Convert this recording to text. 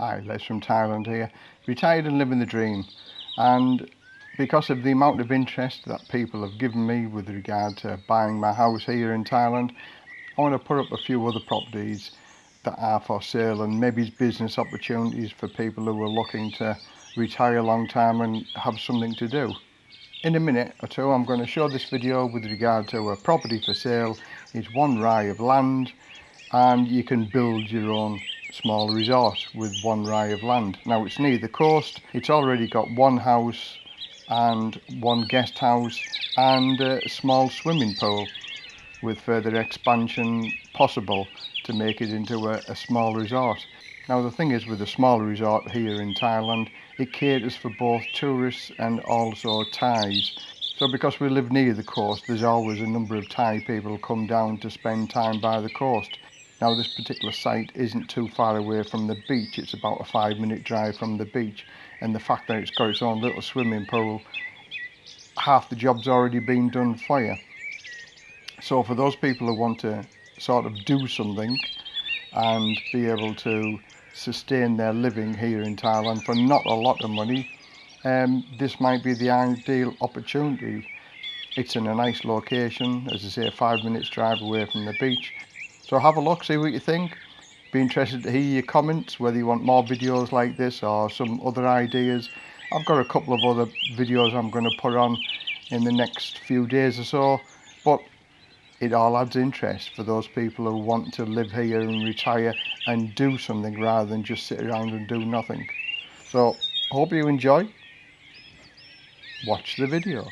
Hi, Les from Thailand here. Retired and living the dream. And because of the amount of interest that people have given me with regard to buying my house here in Thailand, I want to put up a few other properties that are for sale and maybe business opportunities for people who are looking to retire a long time and have something to do. In a minute or two I'm going to show this video with regard to a property for sale. It's one rai of land and you can build your own small resort with one rai of land. Now it's near the coast, it's already got one house and one guest house and a small swimming pool with further expansion possible to make it into a, a small resort. Now the thing is with a small resort here in Thailand, it caters for both tourists and also Thais. So because we live near the coast, there's always a number of Thai people come down to spend time by the coast. Now this particular site isn't too far away from the beach, it's about a five minute drive from the beach and the fact that it's got its own little swimming pool, half the job's already been done for you. So for those people who want to sort of do something and be able to sustain their living here in Thailand for not a lot of money, um, this might be the ideal opportunity. It's in a nice location, as I say, five minutes drive away from the beach. So have a look, see what you think. Be interested to hear your comments, whether you want more videos like this or some other ideas. I've got a couple of other videos I'm going to put on in the next few days or so. But it all adds interest for those people who want to live here and retire and do something rather than just sit around and do nothing. So, hope you enjoy. Watch the video.